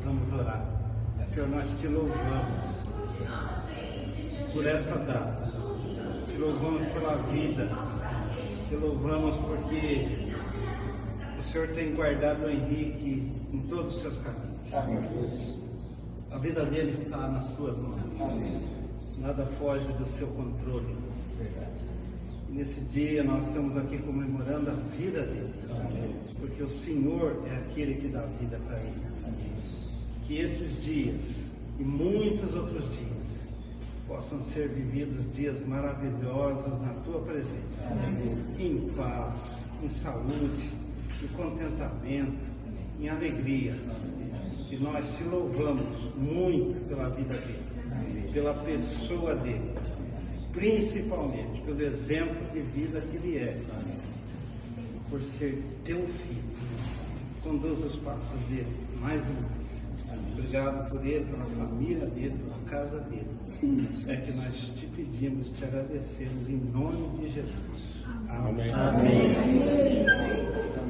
nós vamos orar. Senhor, nós te louvamos por essa data. Te louvamos pela vida. Te louvamos porque o Senhor tem guardado o Henrique em todos os seus caminhos. A vida dele está nas tuas mãos. Nada foge do seu controle. E Nesse dia nós estamos aqui comemorando a vida dele. Porque o Senhor é aquele que dá vida para ele. Que esses dias e muitos outros dias possam ser vividos dias maravilhosos na tua presença. Em paz, em saúde, em contentamento, em alegria. E nós te louvamos muito pela vida dele, pela pessoa dele, principalmente pelo exemplo de vida que ele é, por ser teu filho. Conduz os passos dele mais uma vez. Obrigado por ele, pela família dele, pela casa dele. É que nós te pedimos, te agradecemos em nome de Jesus. Amém. Amém. Amém.